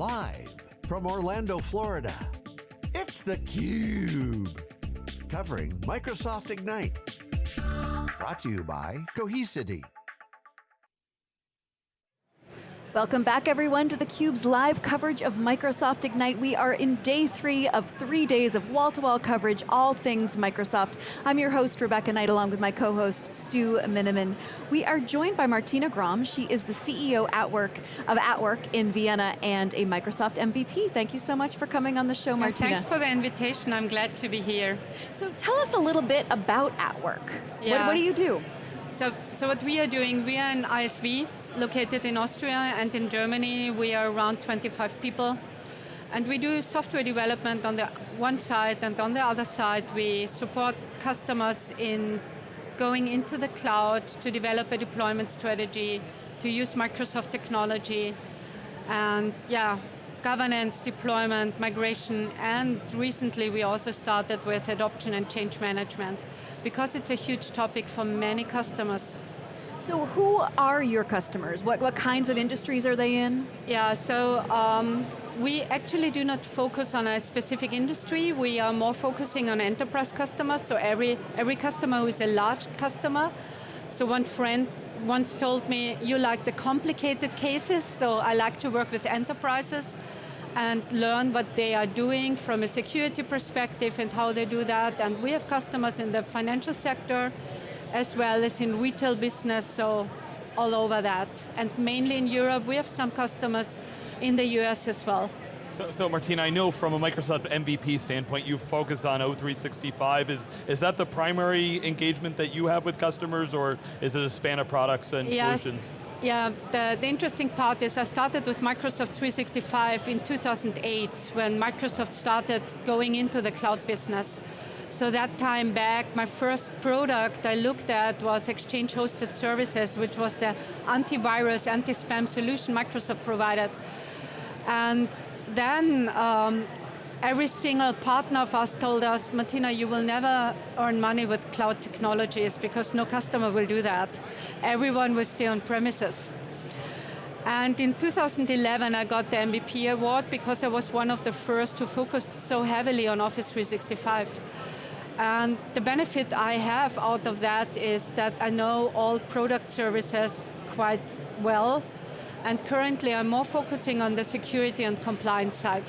Live from Orlando, Florida, it's theCUBE. Covering Microsoft Ignite. Brought to you by Cohesity. Welcome back everyone to theCUBE's live coverage of Microsoft Ignite. We are in day three of three days of wall-to-wall -wall coverage, all things Microsoft. I'm your host, Rebecca Knight, along with my co-host, Stu Miniman. We are joined by Martina Grom. She is the CEO at work of At Work in Vienna and a Microsoft MVP. Thank you so much for coming on the show, Martina. thanks for the invitation, I'm glad to be here. So tell us a little bit about At Work. Yeah. What, what do you do? So, so what we are doing, we are an ISV, located in Austria and in Germany. We are around 25 people. And we do software development on the one side and on the other side we support customers in going into the cloud to develop a deployment strategy, to use Microsoft technology, and yeah, governance, deployment, migration, and recently we also started with adoption and change management because it's a huge topic for many customers. So who are your customers? What, what kinds of industries are they in? Yeah, so um, we actually do not focus on a specific industry. We are more focusing on enterprise customers, so every, every customer is a large customer. So one friend once told me, you like the complicated cases, so I like to work with enterprises and learn what they are doing from a security perspective and how they do that. And we have customers in the financial sector, as well as in retail business, so all over that. And mainly in Europe, we have some customers in the US as well. So, so Martina, I know from a Microsoft MVP standpoint, you focus on O365. Is, is that the primary engagement that you have with customers, or is it a span of products and yes. solutions? Yeah, the, the interesting part is I started with Microsoft 365 in 2008, when Microsoft started going into the cloud business. So that time back, my first product I looked at was Exchange Hosted Services, which was the antivirus, anti-spam solution Microsoft provided. And then um, every single partner of us told us, Martina, you will never earn money with cloud technologies because no customer will do that. Everyone will stay on premises. And in 2011, I got the MVP award because I was one of the first who focused so heavily on Office 365. And the benefit I have out of that is that I know all product services quite well, and currently I'm more focusing on the security and compliance side.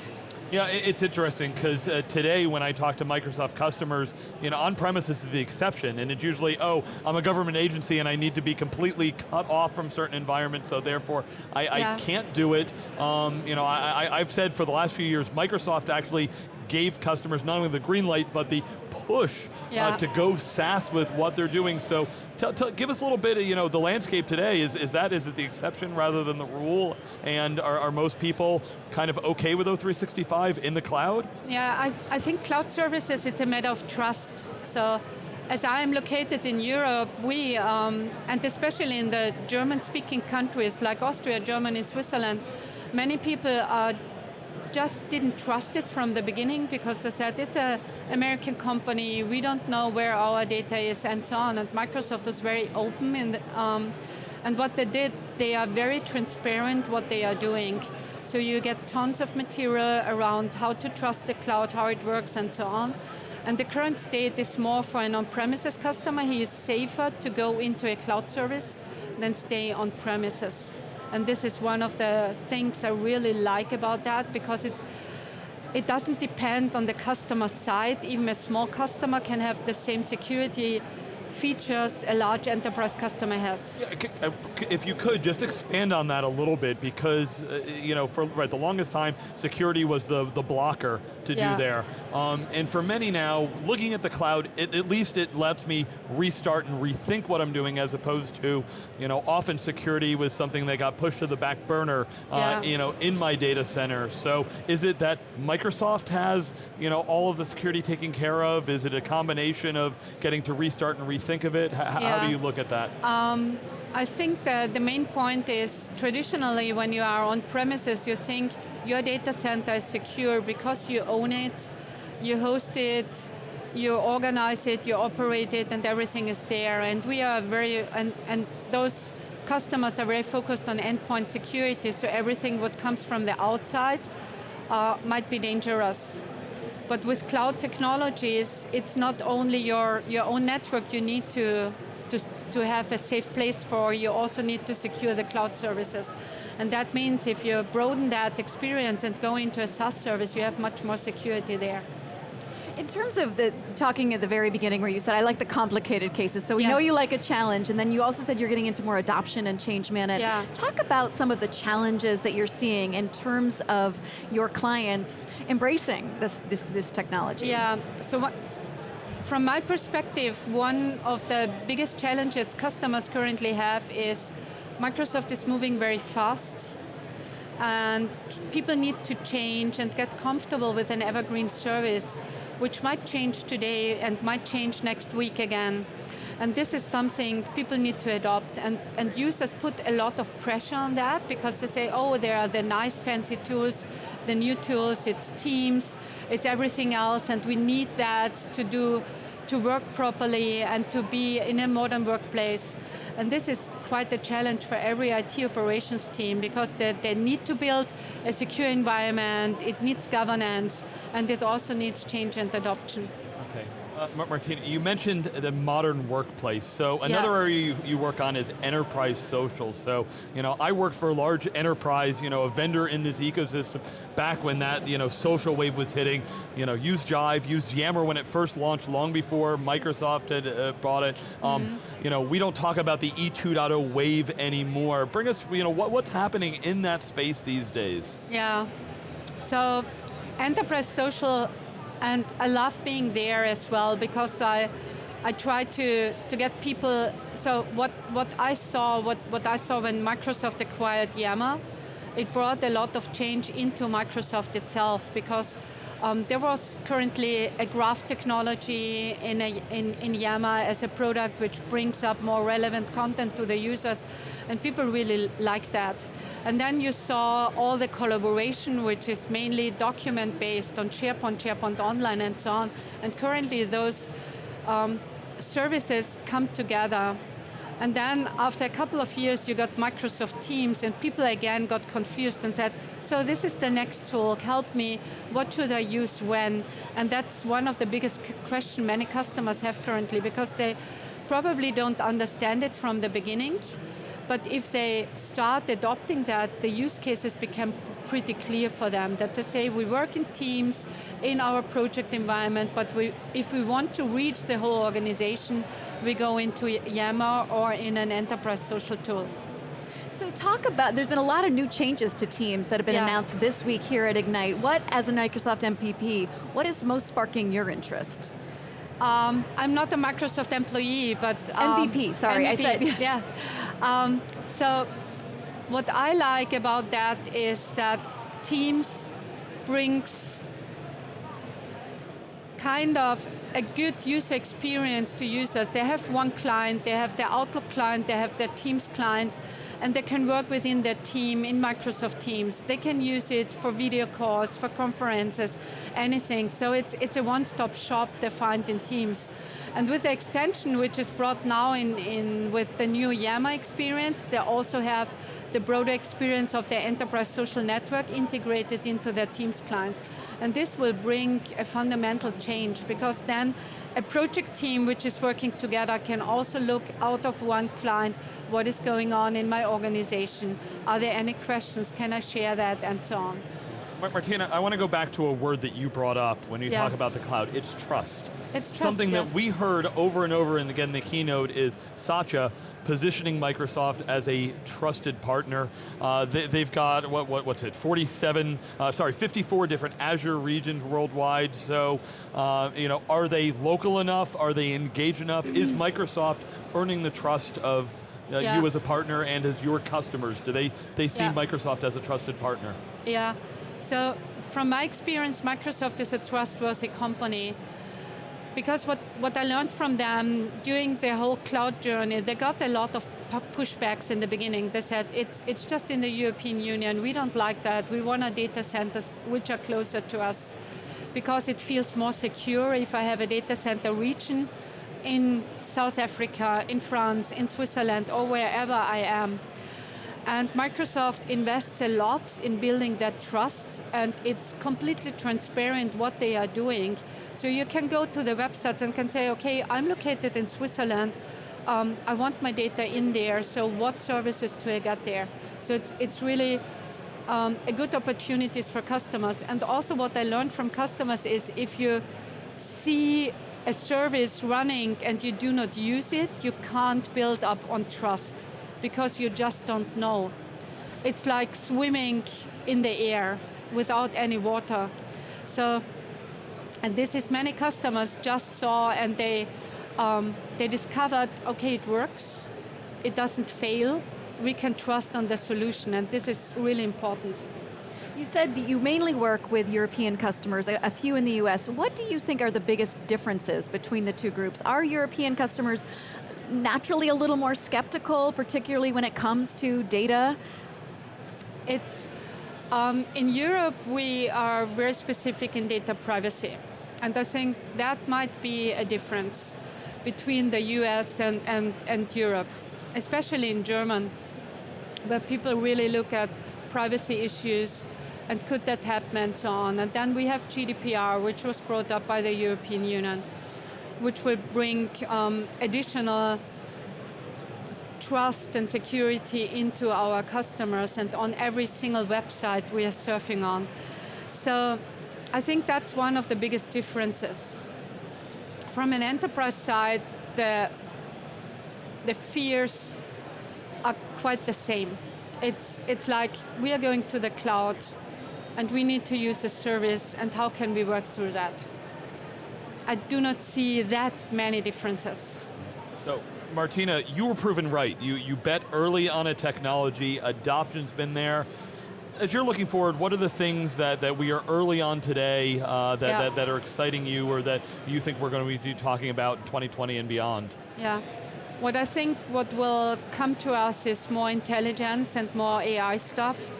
Yeah, it's interesting because uh, today when I talk to Microsoft customers, you know, on-premises is the exception, and it's usually, oh, I'm a government agency and I need to be completely cut off from certain environments, so therefore I, yeah. I can't do it. Um, you know, I, I've said for the last few years, Microsoft actually gave customers not only the green light, but the push uh, yeah. uh, to go SaaS with what they're doing. So give us a little bit of you know, the landscape today. Is, is that, is it the exception rather than the rule? And are, are most people kind of okay with O365 in the cloud? Yeah, I, I think cloud services, it's a matter of trust. So as I am located in Europe, we, um, and especially in the German-speaking countries like Austria, Germany, Switzerland, many people are just didn't trust it from the beginning because they said it's an American company, we don't know where our data is and so on. And Microsoft was very open in the, um, and what they did, they are very transparent what they are doing. So you get tons of material around how to trust the cloud, how it works and so on. And the current state is more for an on-premises customer. He is safer to go into a cloud service than stay on premises. And this is one of the things I really like about that because it's, it doesn't depend on the customer side. Even a small customer can have the same security features a large enterprise customer has. Yeah, uh, if you could, just expand on that a little bit because, uh, you know, for right, the longest time, security was the, the blocker to yeah. do there. Um, and for many now, looking at the cloud, it, at least it lets me restart and rethink what I'm doing as opposed to, you know, often security was something that got pushed to the back burner, uh, yeah. you know, in my data center. So is it that Microsoft has, you know, all of the security taken care of? Is it a combination of getting to restart and rethink think of it? H yeah. How do you look at that? Um, I think the main point is, traditionally when you are on premises, you think your data center is secure because you own it, you host it, you organize it, you operate it, and everything is there. And we are very, and, and those customers are very focused on endpoint security, so everything what comes from the outside uh, might be dangerous. But with cloud technologies, it's not only your, your own network you need to, to, to have a safe place for, you also need to secure the cloud services. And that means if you broaden that experience and go into a SaaS service, you have much more security there. In terms of the talking at the very beginning where you said, I like the complicated cases, so we yeah. know you like a challenge, and then you also said you're getting into more adoption and change management. Yeah. Talk about some of the challenges that you're seeing in terms of your clients embracing this, this, this technology. Yeah, so what, from my perspective, one of the biggest challenges customers currently have is Microsoft is moving very fast and people need to change and get comfortable with an evergreen service which might change today and might change next week again. And this is something people need to adopt and, and users put a lot of pressure on that because they say, oh, there are the nice fancy tools, the new tools, it's Teams, it's everything else and we need that to do, to work properly and to be in a modern workplace. And this is quite a challenge for every IT operations team because they, they need to build a secure environment, it needs governance, and it also needs change and adoption. Uh, Martina, you mentioned the modern workplace. So another yeah. area you, you, work on is enterprise social. So, you know, I worked for a large enterprise, you know, a vendor in this ecosystem back when that, you know, social wave was hitting. You know, use Jive, use Yammer when it first launched, long before Microsoft had uh, bought it. Um, mm -hmm. You know, we don't talk about the E2.0 wave anymore. Bring us, you know, what, what's happening in that space these days? Yeah, so enterprise social and I love being there as well because I, I try to, to get people, so what, what I saw, what, what I saw when Microsoft acquired Yammer, it brought a lot of change into Microsoft itself because um, there was currently a graph technology in, a, in, in Yammer as a product which brings up more relevant content to the users, and people really like that. And then you saw all the collaboration, which is mainly document based on SharePoint, SharePoint Online and so on. And currently those um, services come together. And then after a couple of years, you got Microsoft Teams and people again got confused and said, so this is the next tool, help me, what should I use when? And that's one of the biggest questions many customers have currently because they probably don't understand it from the beginning. But if they start adopting that, the use cases become pretty clear for them, that they say we work in teams in our project environment, but we, if we want to reach the whole organization, we go into Yammer or in an enterprise social tool. So talk about, there's been a lot of new changes to Teams that have been yeah. announced this week here at Ignite. What, as a Microsoft MPP, what is most sparking your interest? Um, I'm not a Microsoft employee, but... Um, MVP, sorry, MVP, I said. Yeah. Um, so what I like about that is that Teams brings kind of a good user experience to users. They have one client, they have their Outlook client, they have their Teams client, and they can work within their team in Microsoft Teams. They can use it for video calls, for conferences, anything. So it's, it's a one-stop shop they find in Teams. And with the extension, which is brought now in, in with the new Yammer experience, they also have the broader experience of their enterprise social network integrated into their Teams client. And this will bring a fundamental change because then a project team which is working together can also look out of one client what is going on in my organization? Are there any questions? Can I share that? And so on. Martina, I want to go back to a word that you brought up when you yeah. talk about the cloud. It's trust. It's trust, Something yeah. that we heard over and over, and again, in the keynote is Satya positioning Microsoft as a trusted partner. Uh, they, have got, what, what, what's it, 47, uh, sorry, 54 different Azure regions worldwide, so, uh, you know, are they local enough? Are they engaged enough? is Microsoft earning the trust of uh, yeah. you as a partner and as your customers? Do they, they see yeah. Microsoft as a trusted partner? Yeah, so from my experience, Microsoft is a trustworthy company because what, what I learned from them during their whole cloud journey, they got a lot of pushbacks in the beginning. They said, it's, it's just in the European Union, we don't like that, we want our data centers which are closer to us because it feels more secure if I have a data center region in South Africa, in France, in Switzerland, or wherever I am. And Microsoft invests a lot in building that trust, and it's completely transparent what they are doing. So you can go to the websites and can say, okay, I'm located in Switzerland, um, I want my data in there, so what services do I get there? So it's, it's really um, a good opportunities for customers. And also what I learned from customers is if you see a service running and you do not use it, you can't build up on trust because you just don't know. It's like swimming in the air without any water. So, and this is many customers just saw and they, um, they discovered, okay, it works, it doesn't fail, we can trust on the solution, and this is really important. You said that you mainly work with European customers, a, few in the US. What do you think are the biggest differences between the two groups? Are European customers naturally a little more skeptical, particularly when it comes to data? It's, um, in Europe, we are very specific in data privacy. And I think that might be a difference between the US and, and, and Europe, especially in German, where people really look at privacy issues and could that happen and so on. And then we have GDPR, which was brought up by the European Union which will bring um, additional trust and security into our customers and on every single website we are surfing on. So I think that's one of the biggest differences. From an enterprise side, the, the fears are quite the same. It's, it's like we are going to the cloud and we need to use a service and how can we work through that? I do not see that many differences. So, Martina, you were proven right. You, you bet early on a technology, adoption's been there. As you're looking forward, what are the things that, that we are early on today uh, that, yeah. that, that are exciting you or that you think we're going to be talking about in 2020 and beyond? Yeah, what I think what will come to us is more intelligence and more AI stuff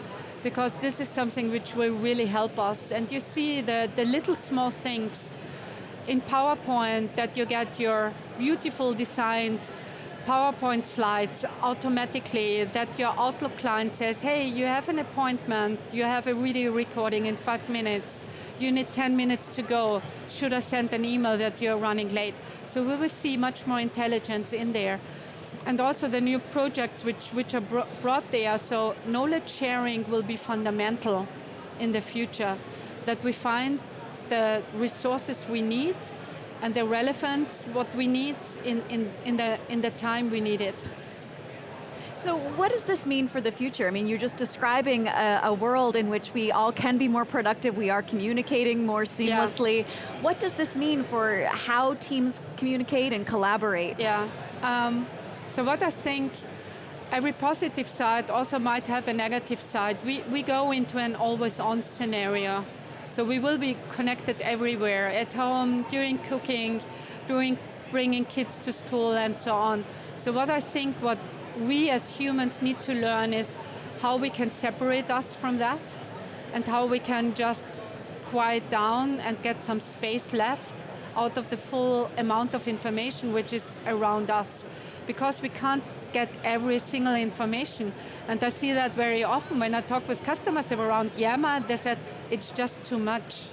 because this is something which will really help us. And you see the, the little small things in PowerPoint that you get your beautiful designed PowerPoint slides automatically that your Outlook client says, hey, you have an appointment, you have a video recording in five minutes, you need 10 minutes to go, should I send an email that you're running late? So we will see much more intelligence in there. And also the new projects which, which are brought there, so knowledge sharing will be fundamental in the future, that we find the resources we need and the relevance, what we need in, in, in, the, in the time we need it. So what does this mean for the future? I mean, you're just describing a, a, world in which we all can be more productive, we are communicating more seamlessly. Yeah. What does this mean for how teams communicate and collaborate? Yeah, um, so what I think every positive side also might have a negative side. We, we go into an always on scenario so we will be connected everywhere, at home, during cooking, during bringing kids to school and so on. So what I think what we as humans need to learn is how we can separate us from that and how we can just quiet down and get some space left out of the full amount of information which is around us. Because we can't get every single information. And I see that very often when I talk with customers around Yammer, they said, it's just too much.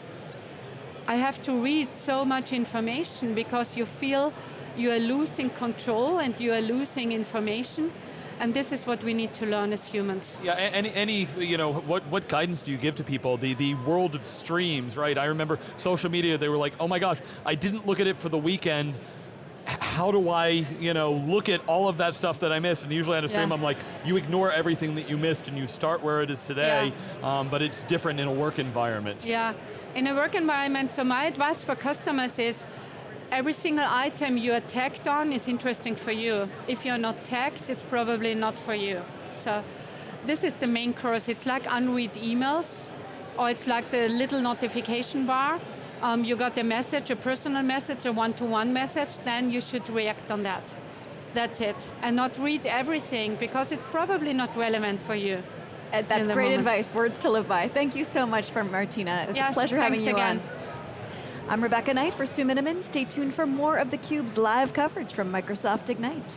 I have to read so much information because you feel you are losing control and you are losing information. And this is what we need to learn as humans. Yeah, any, any you know, what, what guidance do you give to people? The, the world of streams, right? I remember social media, they were like, oh my gosh, I didn't look at it for the weekend, how do I, you know, look at all of that stuff that I missed? And usually on a stream, yeah. I'm like, you ignore everything that you missed and you start where it is today, yeah. um, but it's different in a work environment. Yeah, in a work environment, so my advice for customers is, every single item you are tagged on is interesting for you. If you're not tagged, it's probably not for you. So this is the main course. It's like unread emails, or it's like the little notification bar um, you got a message, a personal message, a one-to-one -one message, then you should react on that. That's it. And not read everything, because it's probably not relevant for you. Uh, that's great moment. advice, words to live by. Thank you so much for Martina. It's yeah, a pleasure having you again. on. I'm Rebecca Knight for Stu Miniman. Stay tuned for more of theCUBE's live coverage from Microsoft Ignite.